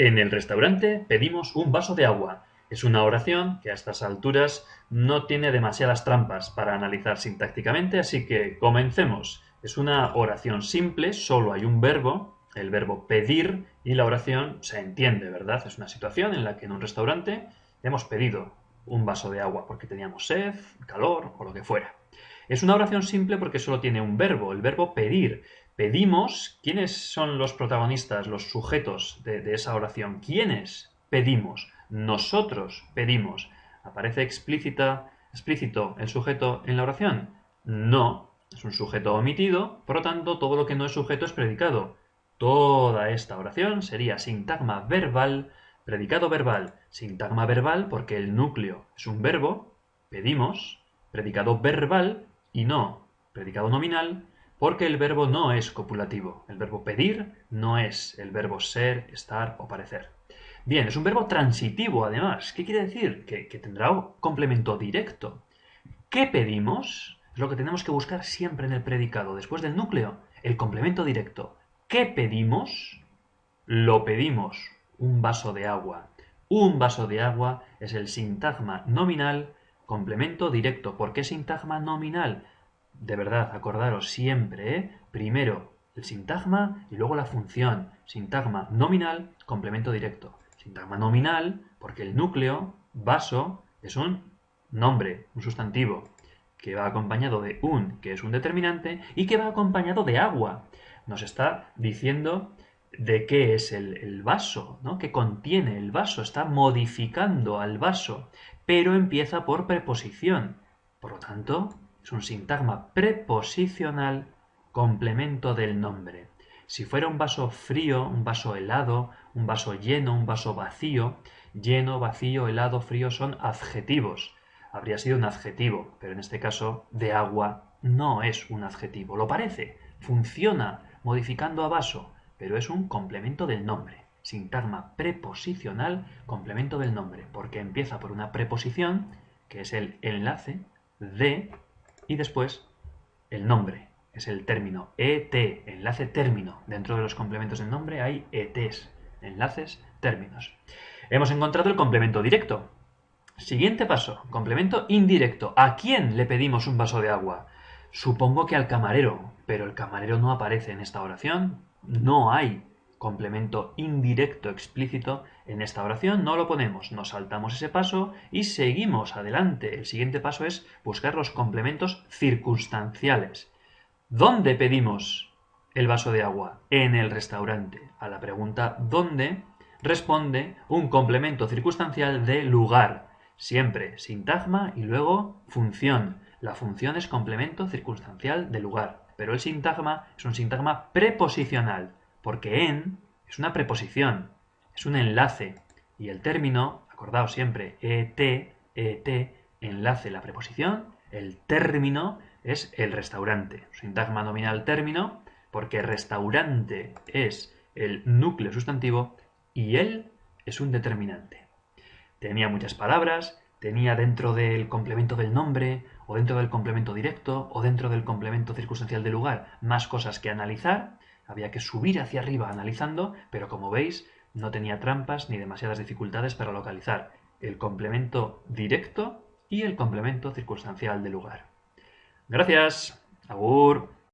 En el restaurante pedimos un vaso de agua. Es una oración que a estas alturas no tiene demasiadas trampas para analizar sintácticamente, así que comencemos. Es una oración simple, solo hay un verbo, el verbo pedir, y la oración se entiende, ¿verdad? Es una situación en la que en un restaurante hemos pedido un vaso de agua porque teníamos sed, calor o lo que fuera. Es una oración simple porque solo tiene un verbo, el verbo pedir. Pedimos, ¿quiénes son los protagonistas, los sujetos de, esa oración? ¿Quiénes pedimos? Nosotros pedimos. ¿Aparece explícita, explícito el sujeto en la oración? No, es un sujeto omitido, por lo tanto todo lo que no es sujeto es predicado. Toda esta oración sería sintagma verbal, predicado verbal, sintagma verbal porque el núcleo es un verbo, pedimos, predicado verbal y no predicado nominal porque el verbo no es copulativo. El verbo pedir no es el verbo ser, estar o parecer. Bien, es un verbo transitivo además. ¿Qué quiere decir? Que, tendrá un complemento directo. ¿Qué pedimos? Es lo que tenemos que buscar siempre en el predicado. Después del núcleo, el complemento directo. ¿Qué pedimos? Lo pedimos. Un vaso de agua. Un vaso de agua es el sintagma nominal complemento directo. ¿Por qué sintagma nominal? De verdad, acordaros siempre, ¿eh? primero el sintagma y luego la función. Sintagma nominal, complemento directo. Sintagma nominal, porque el núcleo, vaso, es un nombre, un sustantivo, que va acompañado de un, que es un determinante, y que va acompañado de agua. Nos está diciendo de qué es el, el vaso, ¿no? que contiene el vaso, está modificando al vaso, pero empieza por preposición. Por lo tanto, es un sintagma preposicional complemento del nombre. Si fuera un vaso frío, un vaso helado, un vaso lleno, un vaso vacío, lleno, vacío, helado, frío son adjetivos. Habría sido un adjetivo, pero en este caso de agua no es un adjetivo. Lo parece, funciona modificando a vaso, pero es un complemento del nombre. Sintagma preposicional, complemento del nombre, porque empieza por una preposición, que es el enlace de y después el nombre, es el término ET, enlace término. Dentro de los complementos del nombre hay ETs, enlaces, términos. Hemos encontrado el complemento directo. Siguiente paso, complemento indirecto. ¿A quién le pedimos un vaso de agua? Supongo que al camarero, pero el camarero no aparece en esta oración. No hay complemento indirecto explícito en esta oración, no lo ponemos, nos saltamos ese paso y seguimos adelante. El siguiente paso es buscar los complementos circunstanciales. ¿Dónde pedimos el vaso de agua? En el restaurante. A la pregunta ¿dónde? responde un complemento circunstancial de lugar. Siempre sintagma y luego función. La función es complemento circunstancial de lugar, pero el sintagma es un sintagma preposicional porque en es una preposición, es un enlace, y el término, acordaos siempre, et, et, enlace la preposición, el término es el restaurante, sintagma nominal término, porque restaurante es el núcleo sustantivo y él es un determinante. Tenía muchas palabras, tenía dentro del complemento del nombre, o dentro del complemento directo, o dentro del complemento circunstancial del lugar, más cosas que analizar, había que subir hacia arriba analizando, pero como veis, no tenía trampas ni demasiadas dificultades para localizar el complemento directo y el complemento circunstancial del lugar. Gracias. Agur.